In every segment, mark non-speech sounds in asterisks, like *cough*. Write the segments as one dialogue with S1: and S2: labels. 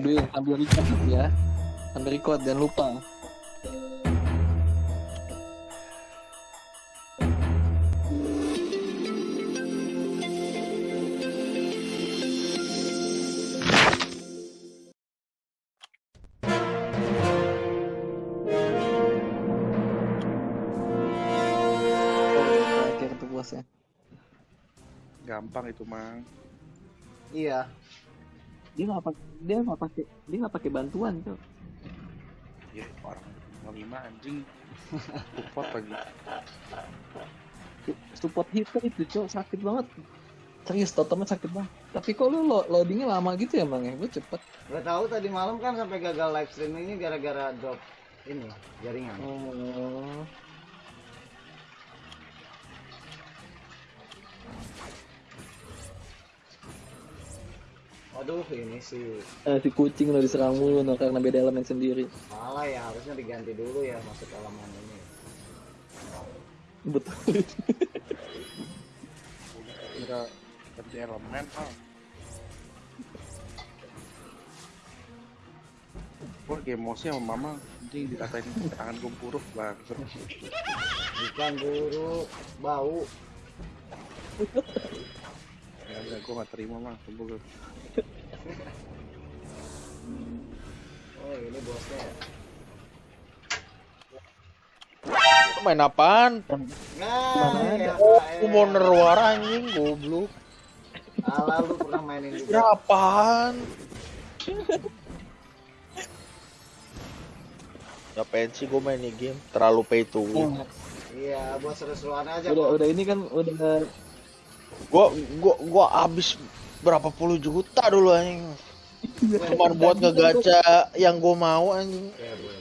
S1: Duit sambil record ya. Sambil record jangan lupa.
S2: Gampang itu mang.
S3: Iya.
S1: Dia nggak pakai dia nggak pakai dia nggak pakai bantuan tuh.
S2: Ya orang lima anjing. Support lagi.
S1: Support hitter itu cok sakit banget. Serius totemnya sakit banget. Tapi kok lu lo- loadingnya lama gitu ya bang ya? Gue cepet.
S3: Gak tahu tadi malam kan sampai gagal live streaming ini gara-gara drop ini jaringan.
S1: Oh.
S3: Waduh, ini sih
S1: Eh, si kucing lo diserang mulu no, karena beda elemen sendiri.
S3: salah ya, harusnya diganti dulu ya masuk elemen ini.
S1: Betul.
S2: Kira ganti elemen ah. Gue lagi emosi sama mama anjing dikatain tangan gue buruk banget.
S3: Ikan buruk, bau.
S2: Ya udah gue gak terima mah tunggu.
S3: Oh, ini bosnya. ya.
S4: Main apaan?
S3: Nah, ya,
S4: Aku mau nerwar anjing goblok.
S3: Ala lu pernah mainin juga.
S4: Kira apaan? Ngapain sih gue main ini game? Terlalu pay to win.
S3: Iya, buat seru-seruan aja.
S1: udah
S3: kok.
S1: udah ini kan udah
S4: Gua gua gua abis berapa puluh juta dulu anjing. Cuman buat ngegacha yang gue mau anjing.
S3: Ya, bro.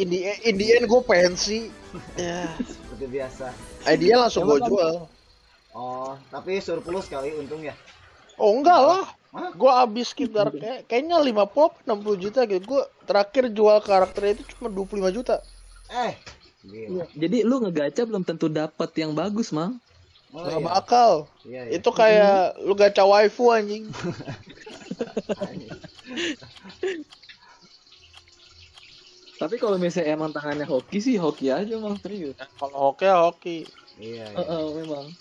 S4: In the, in the end gue pensi. Ya.
S3: Seperti biasa.
S4: Idea langsung gue jual.
S3: Oh, tapi surplus kali untung ya.
S4: Oh enggak lah. Gue abis sekitar kayak, kayaknya 50 60 juta gitu. Gue terakhir jual karakter itu cuma 25 juta.
S3: Eh, gila.
S1: jadi lu ngegacha belum tentu dapat yang bagus mang
S3: Oh,
S4: Gak
S3: iya.
S4: bakal.
S3: Iya, iya.
S4: Itu kayak lu gacha waifu anjing. *laughs*
S1: tapi kalau misalnya emang tangannya hoki sih hoki aja mang serius
S4: Kalau hoki ya hoki.
S3: Iya, iya.
S1: eh, memang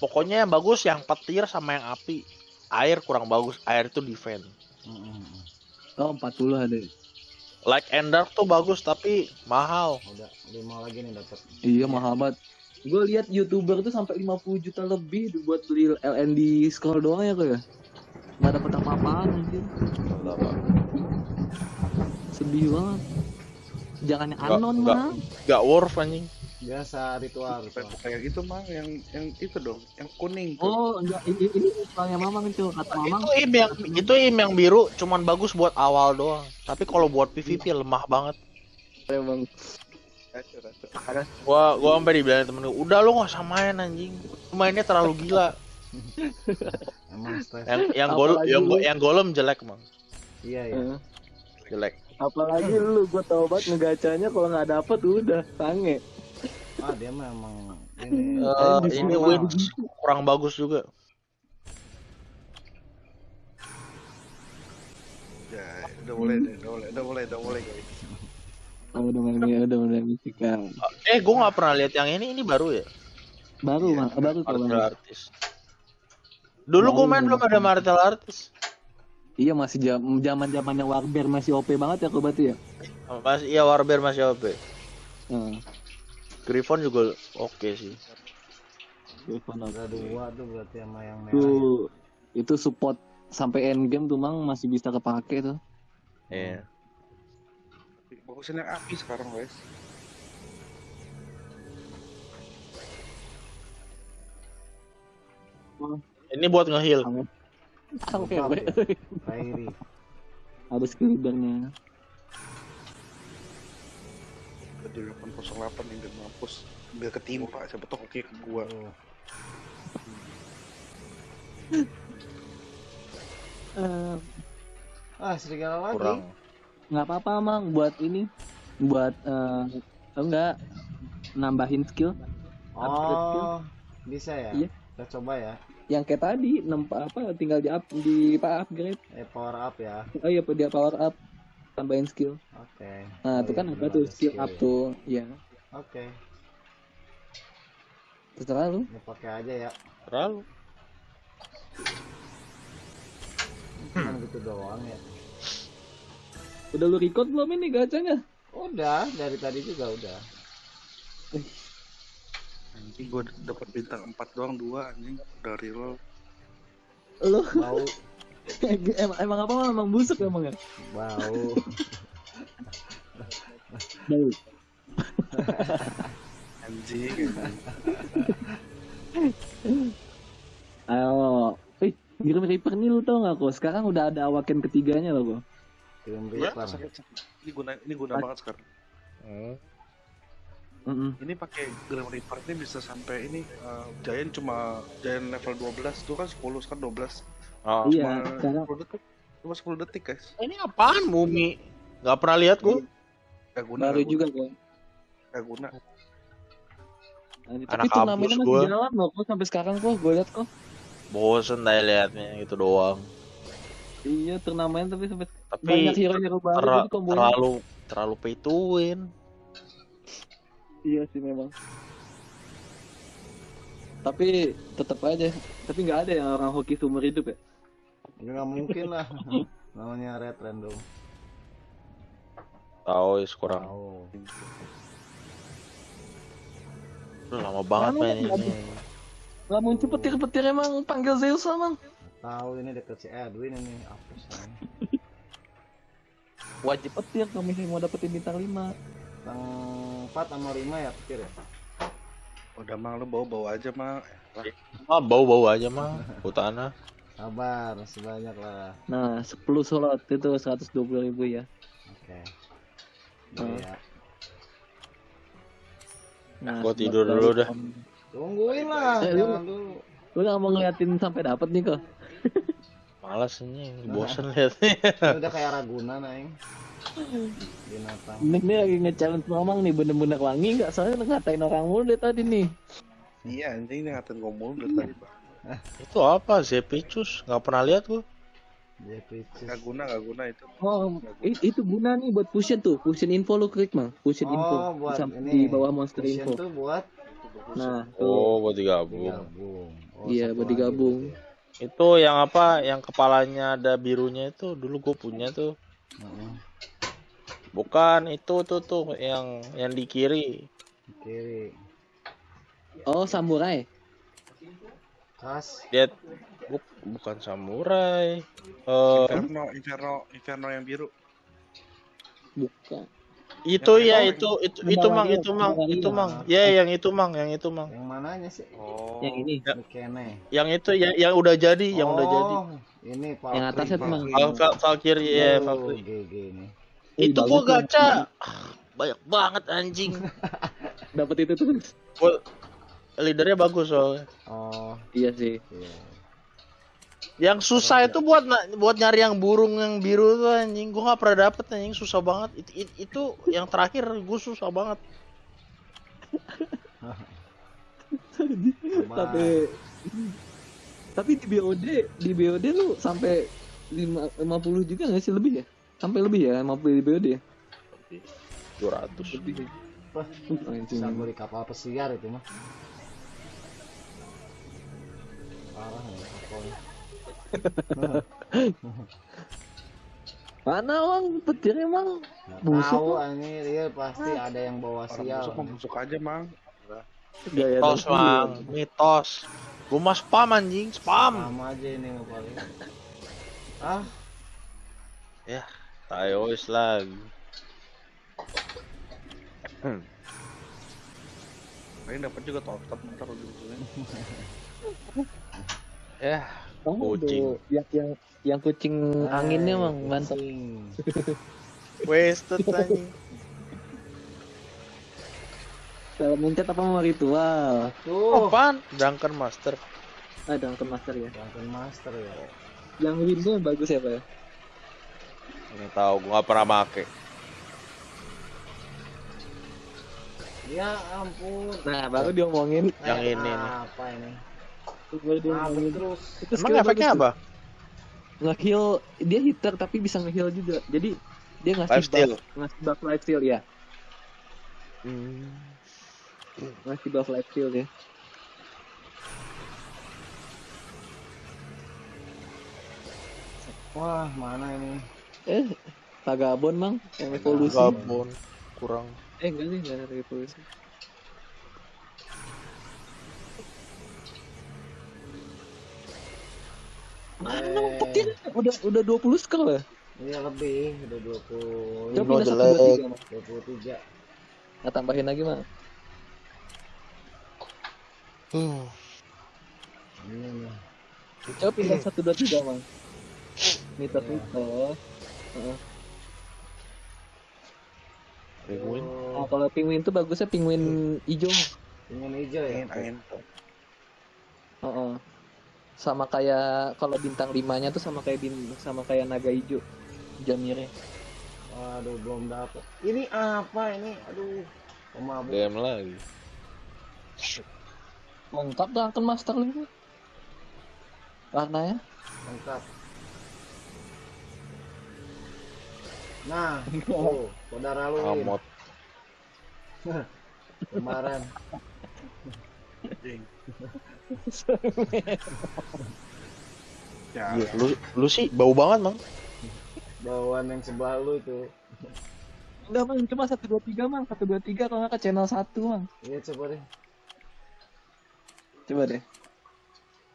S4: Pokoknya yang bagus yang petir sama yang api. Air kurang bagus. Air itu defend.
S3: Mm-mm.
S1: oh 40 ada
S4: Like and Dark tuh bagus tapi mahal.
S3: Udah lima lagi nih dapat.
S1: iya mahal banget gue lihat youtuber tuh sampai 50 juta lebih buat beli LND scroll doang ya kok ya nggak dapet apa-apaan anjir sedih banget jangan yang
S4: Nggak-
S1: anon
S4: nggak.
S1: mah
S4: Gak worth anjing.
S3: Biasa ritual, ritual.
S2: kayak gitu mah yang yang itu dong, yang kuning tuh.
S1: oh enggak ini ini soalnya mamang itu kata mamang
S4: Itu im yang itu im yang biru cuman bagus buat awal doang. Tapi kalau buat PVP lemah banget.
S1: emang
S2: Racun.
S4: Gua gua sampai dibilangin temen gua, "Udah lu gak usah main anjing. Lu mainnya terlalu gila." *laughs*
S3: Emang stres.
S4: Yang yang gol yang,
S1: lu-
S4: yang golem jelek, Mang.
S3: Iya, iya.
S1: Eh,
S4: Jelek.
S1: apalagi *laughs* lu gue tau banget ngegacanya kalau nggak dapet udah sange
S3: Ah, dia memang ini.
S1: Di
S4: ini
S1: sini
S4: win kurang bagus juga.
S2: Ya, udah mulai deh, udah mulai, udah mulai, udah mulai guys.
S1: Oh, udah mulai udah mulai musikan
S4: Eh, gua nggak pernah lihat yang ini. Ini baru ya?
S1: baru
S2: Iya,
S1: mah baru kok
S4: Martial artis. Dulu gua
S1: Baru.
S4: main belum ada martial artis.
S1: iya masih jam zaman zamannya warbear masih OP banget ya kok berarti ya
S4: Masih iya Warbear masih OP.
S1: Hmm.
S4: Griffon juga oke sih.
S1: Telepon
S3: Ada dua tuh berarti sama yang merah.
S1: itu itu support sampai end game tuh mang masih bisa kepake tuh
S4: Iya.
S2: Bagusin yang api sekarang guys.
S4: Ini buat nge-heal.
S1: oke
S3: ya. Kairi.
S1: ada skilldernya
S2: Di 808 yang udah mampus. Biar ketimpa, siapa tau ke gua.
S1: Eh,
S3: Ah, serigala lagi.
S4: Kurang.
S1: Nggak apa-apa mang buat ini buat eh enggak nambahin skill upgrade skill
S3: Oh, bisa ya?
S1: Iya.
S3: Kita coba ya.
S1: yang kayak tadi 6 apa tinggal di up di apa upgrade.
S3: Eh power up ya.
S1: Oh iya dia power up tambahin skill.
S3: Oke.
S1: Nah,
S3: Oh,
S1: itu
S3: iya,
S1: kan apa tuh
S3: ada
S1: skill up
S3: ya.
S1: tuh. Iya.
S3: Oke.
S1: Terserah lu.
S3: Ini pakai aja ya.
S4: Terlalu.
S3: Cuman gitu doang ya.
S1: Udah lu record belum ini gacanya?
S3: Udah, dari tadi juga udah.
S2: Anjing gue dapat bintang 4 doang dua anjing dari lo.
S1: Lu
S3: Bau, *laughs*
S1: emang, emang apa emang busuk emang ya?
S3: bau.
S1: Bau. *laughs*
S2: Anjing.
S1: Ayo. Eh, Grim Reaper nih lu tau gak kok? Sekarang udah ada awaken ketiganya loh kok.
S2: Ya,
S3: Reaper.
S2: sakit, sakit. Ini guna ini guna banget sekarang.
S4: Hmm.
S1: Mm-mm.
S2: Ini pakai Grim Reaper ini bisa sampai ini eh, Giant cuma Giant level 12 itu kan 10 sekarang 12.
S4: Oh.
S1: Iya,
S2: Cuma
S1: sekarang
S2: 10 detik. Cuma 10 detik guys.
S4: Ini apaan mumi? Gak pernah lihat gua.
S2: Gak guna.
S1: baru
S2: gak
S1: juga kok.
S2: Gak guna.
S1: Tapi
S4: Anak
S1: turnamennya
S4: kampus
S1: masih
S4: gua.
S1: jalan loh kok sampai sekarang kok gue liat kok.
S4: Bosen dah liatnya itu doang.
S1: Iya turnamen tapi sampai
S4: Tapi
S1: banyak hero-hero baru
S4: ter-
S1: gitu kombonya.
S4: terlalu terlalu pay to win.
S1: Iya sih memang. Tapi tetap aja. Tapi nggak ada yang orang hoki seumur hidup ya.
S3: Ini nggak mungkin lah. *laughs* Namanya red random.
S4: Tahu is kurang.
S3: Tahu.
S4: Udah lama banget main ini.
S1: Gak muncul petir-petir emang panggil Zeus emang.
S3: Tahu ini deket si Edwin ini. Apa sih? *laughs*
S1: Wajib petir kalau misalnya mau dapetin bintang 5
S3: Tang 4 sama 5 ya pikir ya.
S2: Udah mang lu bawa-bawa aja mang.
S4: Ah bau-bau aja mah *laughs* Utana.
S3: Sabar, sebanyak lah.
S1: Nah 10 slot itu 120 ribu ya.
S3: Oke.
S1: Hmm.
S3: Iya.
S1: Nah,
S4: Gua tidur dulu dah.
S3: Tungguin lah,
S1: Eh, lu-. Lu gak mau ngeliatin sampai dapet nih kok?
S4: Malas ini, bosen liatnya.
S3: Ini udah kayak Ragunan aing. Binatang.
S1: Ini, ini lagi nge-challenge ngomong nih bener-bener wangi nggak? Soalnya ngatain orang mulu deh tadi nih.
S2: Iya anjing ini ngatain ngomong dari tadi bang. *laughs*
S4: Itu apa? Zepicus? Gak pernah lihat gua.
S3: Dia picis.
S2: Gak guna gak guna itu.
S1: Oh, i- itu guna nih buat push tuh. Push info lu klik mang. Push info.
S3: Oh, buat
S1: Sam-
S3: ini.
S1: di bawah monster
S3: Fusion
S1: info.
S3: tuh buat
S1: Nah, tuh.
S4: Oh, buat digabung.
S3: digabung. Oh,
S1: Iya, buat
S3: lagi
S1: digabung.
S4: Itu yang apa? Yang kepalanya ada birunya itu dulu gue punya tuh.
S3: Heeh.
S4: Bukan itu tuh tuh yang yang di kiri.
S3: Di Kiri.
S1: Oh, samurai.
S3: Kas.
S4: Dia bu- bukan samurai. Eh
S2: Inferno, Inferno, Inferno yang biru.
S1: Bukan.
S4: Itu
S2: Yang
S4: ya itu itu itu mang itu mang itu mang. Ya yang itu mang yang itu mang.
S3: Yang mananya sih?
S2: Oh.
S1: Yang ini.
S3: Ini Kene.
S4: Yang itu yang yang udah jadi, yang udah jadi.
S3: Oh, Ini Valkyrie.
S1: Yang atasnya tuh mang.
S2: Valkyrie
S4: ya,
S3: Oh,
S4: Valkyrie.
S3: GG ini.
S1: Ih,
S4: Itu gua
S1: tuh.
S4: gacha. Ah, Banyak banget anjing. *laughs*
S1: Dapat itu terus.
S4: Gua leadernya bagus soalnya.
S3: Oh,
S1: Iya sih.
S3: iya.
S4: Yang susah itu buat buat nyari yang burung yang biru tuh anjing. Gua nggak pernah dapet anjing susah banget. Itu, itu, itu yang terakhir gua susah banget.
S1: Tapi tapi di BOD di BOD lu sampai lima 50 juga nggak sih lebih ya? Sampai lebih ya 50 di BOD ya?
S4: 200.
S1: Lebih.
S3: Wah,
S1: anjing.
S3: bisa beli kapal pesiar itu mah. Parah ya kapalnya. *laughs*
S1: Mana orang petir emang? Busuk
S3: tahu
S1: kok.
S3: ini dia pasti ada yang bawa
S2: Orang
S3: sial.
S2: busuk mah busuk aja mang.
S1: gaya
S4: Mitos. Mang. Mitos. Gua mah spam anjing, spam.
S3: Sama aja ini ngepalin. Ah,
S4: Ya, tayo is lagi. Hmm.
S2: Paling dapat juga top top ntar ujung-ujungnya.
S4: Ya,
S1: Oh,
S4: Kucing.
S1: yang yang yang kucing anginnya
S3: eh,
S1: emang mantap.
S3: kucing. *laughs*
S4: wasted anjing.
S1: Kalau mencet apa mau ritual?
S3: Tuh,
S4: Apaan? Duncan Master.
S1: Ada yang master ya.
S3: Dungeon Master ya.
S1: Yang window yang bagus ya pak ya?
S4: Ini tahu gua nggak pernah make.
S3: Ya ampun.
S1: Nah baru diomongin.
S4: Yang ini nih.
S3: Apa ini?
S1: Dia
S3: terus.
S1: Itu
S4: Emang
S1: skillnya
S4: efeknya
S1: bagus
S4: apa?
S1: Nge-heal, dia hitter tapi bisa nge-heal juga. Jadi dia ngasih
S4: Lifesteal.
S1: buff, ngasih buff lifesteal ya.
S4: Hmm.
S1: Ngasih buff lifesteal ya.
S3: Wah, mana ini?
S1: Eh, Vagabond mang, yang evolusi.
S4: Gabon kurang.
S1: Eh enggak sih, enggak ada evolusi. Mana
S3: Eh.
S1: petir? Udah udah 20 skill ya?
S3: Iya lebih, udah 20
S1: Coba pindah satu
S4: jelek.
S1: dua tiga, Mang.
S3: 23.
S1: Nah, tambahin lagi mah.
S4: Hmm.
S1: Coba pindah satu dua tiga mang. Mitos. Heeh.
S4: Penguin.
S1: Nah, kalau penguin tuh bagusnya penguin hijau. Mang.
S3: Pengen hijau ya?
S2: Angin, angin.
S1: Heeh. Sama kayak kalau bintang limanya tuh sama kayak bin, sama kayak naga hijau. Jamirnya.
S3: Waduh, belum dapet. Ini apa ini? Aduh. Pemabuk.
S4: DM lagi.
S1: Lengkap Drunken Master lu. Warnanya.
S3: Lengkap. Nah, *laughs* tuh, saudara lu.
S4: Amot. *laughs*
S3: kemarin.
S2: Anjing. *laughs* Ya,
S4: Iya, Lu lu sih bau banget, Mang.
S3: Bawaan yang sebelah lu itu.
S1: Enggak mang, cuma satu dua tiga mang, satu dua tiga kalau nggak ke channel satu mang.
S3: Iya coba deh.
S1: Coba deh.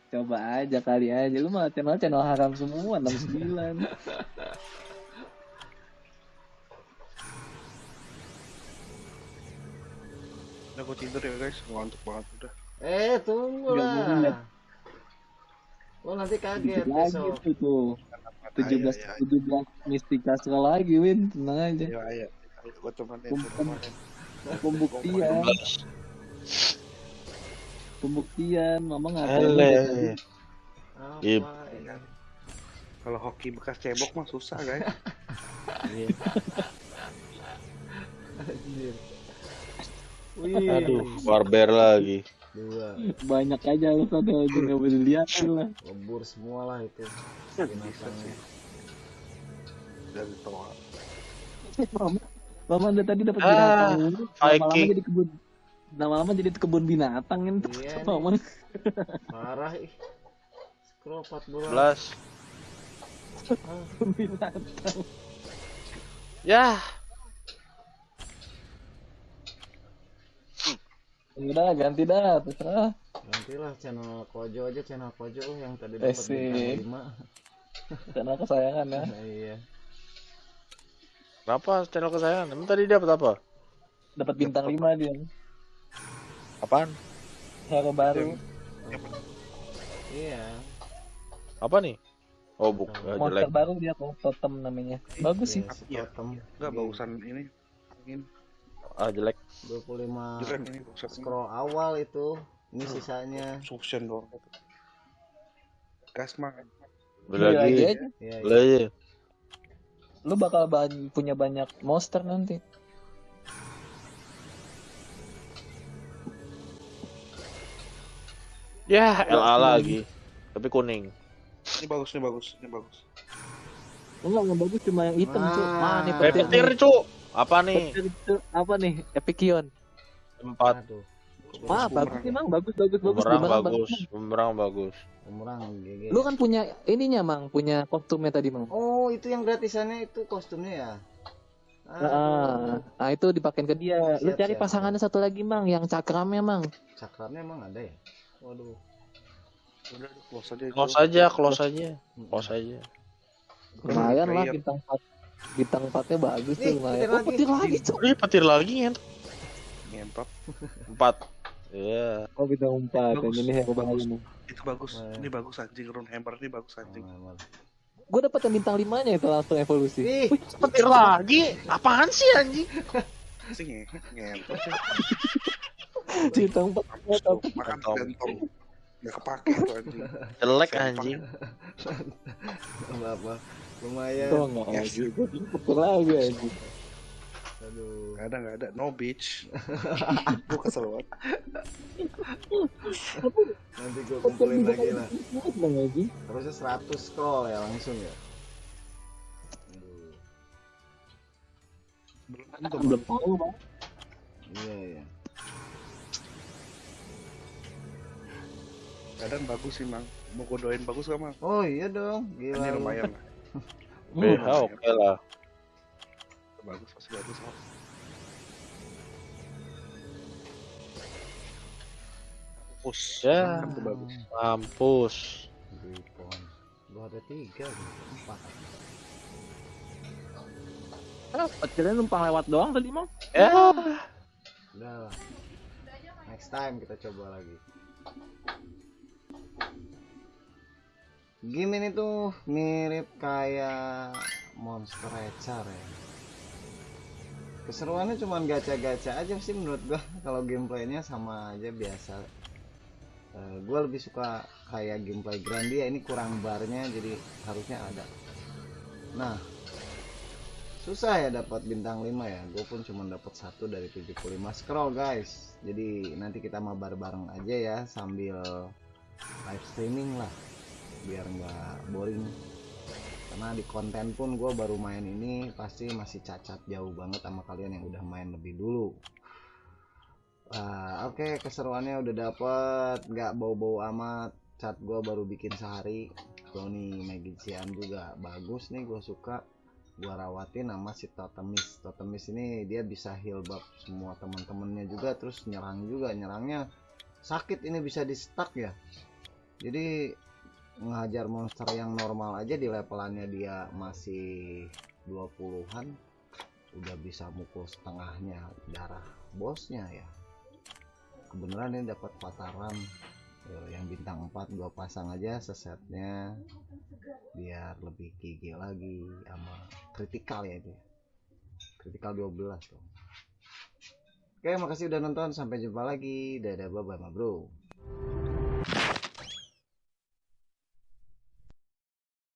S1: Coba aja kali aja lu mah channel channel haram semua 69.
S2: udah gue tidur ya guys, ngantuk banget udah.
S3: Eh, tunggu lah. Lo nanti kaget
S1: lagi
S3: besok.
S1: tuh tuh. 17
S2: Ayo,
S1: 17 Mistika sekali lagi Win, tenang aja.
S2: ayo, ayo. Ayo, gue temenin, temenin.
S1: Pembuktian, pembuktian, mama ngapain?
S3: Apa?
S4: Ip.
S2: Kalau hoki bekas cebok mah susah guys.
S4: Iya. *laughs*
S3: Wih,
S4: Aduh, barber lagi.
S3: Dua
S1: Banyak aja lu pada aja nggak boleh lihat lah.
S3: lebur semua lah itu binatangnya.
S2: Dari toa.
S1: Mama, udah tadi dapat
S4: Ah,
S1: binatang. Lama-lama jadi kebun lama-lama jadi kebun binatang kan.
S3: Iya. *laughs*
S1: Mama
S3: parah ih scroll 14
S4: 11.
S1: kebun binatang.
S4: Ya,
S1: Udah ganti dah, terserah.
S3: nantilah channel Kojo aja channel Kojo yang tadi dapat
S1: Asik.
S3: bintang 5
S1: Channel kesayangan ya.
S3: nah, *laughs* iya
S4: kenapa channel kesayangan? Emang tadi dapat apa?
S1: Dapat bintang 5 dia.
S4: Apaan?
S1: Hero baru.
S3: iya
S4: Apa nih? Oh, bukan.
S1: Monster
S4: jelek.
S1: baru dia kok totem namanya. Bagus sih.
S3: Iya,
S2: Iya.
S3: totem
S2: Enggak bagusan ini. Angin.
S4: Ah, jelek.
S3: 25
S2: Jelek
S3: scroll awal itu ini sisanya
S2: Suction doang. Gas mah.
S4: Beli
S1: Beli
S4: lagi.
S3: iya
S4: Beli
S3: iya
S4: aja.
S1: Lu bakal ban- punya banyak monster nanti.
S4: Ya, LA lagi. Tapi kuning.
S2: Ini bagus, ini bagus, ini bagus.
S1: Enggak, yang bagus cuma yang hitam,
S3: Ah.
S1: Cuk. Mana nih
S3: Petir.
S4: Petir, Cuk. Apa nih?
S1: Apa nih? Epikion.
S4: Empat.
S3: aduh
S1: Wah, bagus sih, Mang. Bagus, bagus, bagus.
S4: Bumerang
S1: Bumerang
S4: bagus. Bumerang bagus.
S3: umurang GG
S1: Lu kan punya ininya, Mang. Punya kostumnya tadi, Mang.
S3: oh itu yang gratisannya itu kostumnya ya
S1: Nah, nah, itu dipakein ke dia. Lu
S3: Siap,
S1: cari
S3: siap.
S1: pasangannya satu lagi, Mang. Yang cakramnya, Mang.
S3: cakramnya emang ada ya waduh
S2: Udah, close aja.
S4: Close aja, close aja. Close aja.
S1: Lumayan lah, bintang 4. Bintang 4-nya bagus tuh,
S3: Nih,
S1: lumayan.
S3: petir
S1: Oh,
S3: lagi.
S1: petir lagi, Cuk.
S4: Ih, petir lagi ya.
S2: Ngentot.
S4: Empat. Iya.
S1: Oh, bintang 4.
S2: Bagus.
S1: Ini hero
S2: Bagus. Itu bagus.
S3: Nah.
S2: Ini bagus anjing. Rune Hammer ini bagus anjing.
S3: Emang.
S1: Gue dapet yang bintang 5-nya itu langsung evolusi.
S3: Ih,
S4: Petir lagi. Apaan sih anjing?
S2: Sih nge- ngentot.
S1: Bintang 4.
S2: Tuh, Makan
S4: gantong.
S2: Nggak kepake itu anjing.
S4: Jelek anjing.
S3: apa lumayan
S1: enggak
S2: Yes.
S1: juga. Petir lagi, anjing.
S3: Aduh.
S2: Nggak ada, nggak ada. No beach. *laughs* Gue kesel banget.
S3: Nanti gue kumpulin lagi lah. Harusnya 100 scroll ya langsung ya. Aduh.
S2: Belum tentu,
S1: Belum
S2: Bang.
S1: tahu bang.
S3: Iya iya.
S2: Kadang bagus sih, Mang. Mau gue doain bagus gak, Mang?
S3: Oh iya dong, gila.
S2: Ini
S3: lu.
S2: lumayan lah.
S4: BH oke lah.
S2: Bagus, pasti bagus. Mang. Push.
S4: Ya.
S2: Bagus.
S4: Mampus.
S3: Ripon. Gua ada tiga, empat.
S1: Dapat kalian numpang lewat doang tadi mang.
S4: Ya.
S3: Udah lah. Next time kita coba lagi. Game ini tuh mirip kayak Monster Rancher ya. Keseruannya cuman gacha-gacha aja sih menurut gua. *laughs* Kalau gameplaynya sama aja biasa. Eh, gua lebih suka kayak gameplay Grandia ini kurang barnya jadi harusnya ada. Nah, susah ya dapat bintang 5 ya gue pun cuma dapat satu dari 75 scroll guys jadi nanti kita mabar bareng aja ya sambil live streaming lah biar nggak boring. Karena di konten pun gue baru main ini pasti masih cacat jauh banget sama kalian yang udah main lebih dulu. Ah, oke keseruannya udah dapet nggak bau-bau amat. Cat gue baru bikin sehari. Tony Magician juga bagus nih gue suka. Gua rawatin nama si Totemis. Totemis ini dia bisa heal buff semua teman-temannya juga terus nyerang juga. Nyerangnya sakit ini bisa di stuck ya. Jadi ngajar monster yang normal aja di levelannya dia masih 20-an udah bisa mukul setengahnya darah bosnya ya. Kebenaran ini dapat pataran yang bintang 4 gua pasang aja sesetnya biar lebih gigi lagi sama kritikal ya ya. kritikal 12 tuh. Oke makasih udah nonton. Sampai jumpa lagi. Dadah bye bye ma bro